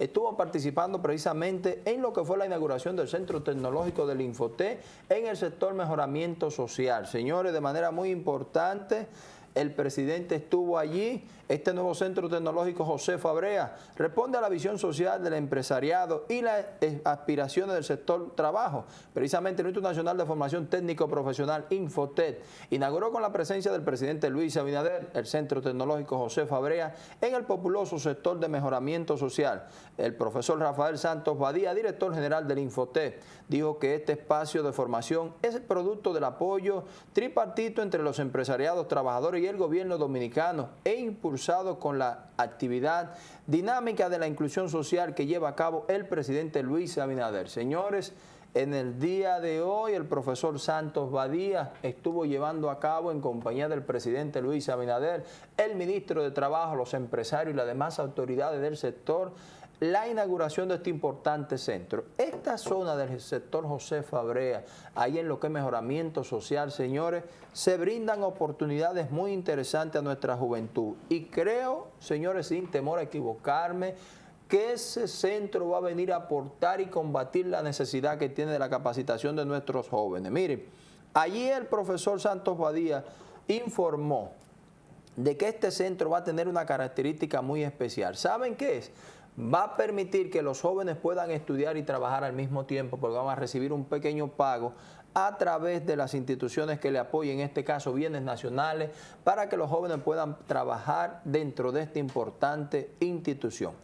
estuvo participando precisamente en lo que fue la inauguración del Centro Tecnológico del Infoté en el sector mejoramiento social. Señores, de manera muy importante, el presidente estuvo allí. Este nuevo centro tecnológico José Fabrea responde a la visión social del empresariado y las aspiraciones del sector trabajo. Precisamente el Instituto Nacional de Formación Técnico Profesional Infotet inauguró con la presencia del presidente Luis Abinader el centro tecnológico José Fabrea en el populoso sector de mejoramiento social. El profesor Rafael Santos Badía, director general del Infotet, dijo que este espacio de formación es el producto del apoyo tripartito entre los empresariados, trabajadores y el gobierno dominicano e impulsado con la actividad dinámica de la inclusión social que lleva a cabo el presidente Luis Abinader. Señores, en el día de hoy el profesor Santos Badía estuvo llevando a cabo en compañía del presidente Luis Abinader, el ministro de Trabajo, los empresarios y las demás autoridades del sector la inauguración de este importante centro. Esta zona del sector José Fabrea, ahí en lo que es mejoramiento social, señores, se brindan oportunidades muy interesantes a nuestra juventud. Y creo, señores, sin temor a equivocarme, que ese centro va a venir a aportar y combatir la necesidad que tiene de la capacitación de nuestros jóvenes. Miren, allí el profesor Santos Badía informó de que este centro va a tener una característica muy especial. ¿Saben qué es? Va a permitir que los jóvenes puedan estudiar y trabajar al mismo tiempo porque van a recibir un pequeño pago a través de las instituciones que le apoyen, en este caso bienes nacionales, para que los jóvenes puedan trabajar dentro de esta importante institución.